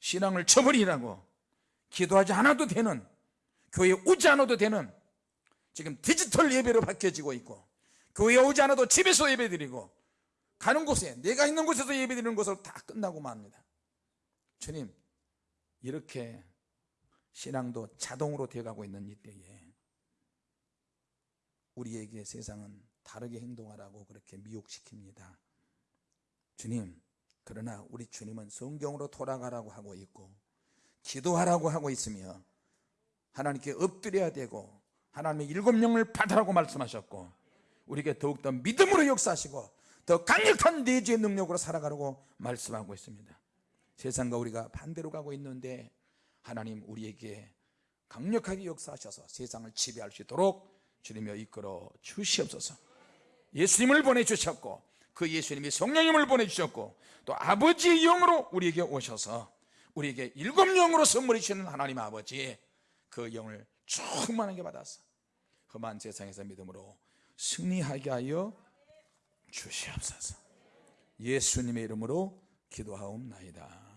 신앙을 쳐버리라고. 기도하지 않아도 되는 교회에 오지 않아도 되는 지금 디지털 예배로 바뀌어지고 있고 교회에 오지 않아도 집에서 예배드리고 가는 곳에 내가 있는 곳에서 예배드리는 것으로 다 끝나고 맙니다. 주님 이렇게 신앙도 자동으로 되어가고 있는 이때에 우리에게 세상은 다르게 행동하라고 그렇게 미혹시킵니다. 주님 그러나 우리 주님은 성경으로 돌아가라고 하고 있고 기도하라고 하고 있으며 하나님께 엎드려야 되고 하나님의 일곱 명을 받으라고 말씀하셨고 우리에게 더욱더 믿음으로 역사하시고 더 강력한 내주의 능력으로 살아가라고 말씀하고 있습니다. 세상과 우리가 반대로 가고 있는데 하나님 우리에게 강력하게 역사하셔서 세상을 지배할 수 있도록 주님여 이끌어 주시옵소서. 예수님을 보내주셨고 그 예수님이 성령님을 보내주셨고 또 아버지의 영으로 우리에게 오셔서 우리에게 일곱 영으로 선물해 주시는 하나님 아버지 그 영을 충만하게 받아서 험한 세상에서 믿음으로 승리하게 하여 주시옵소서. 예수님의 이름으로 기도하옵나이다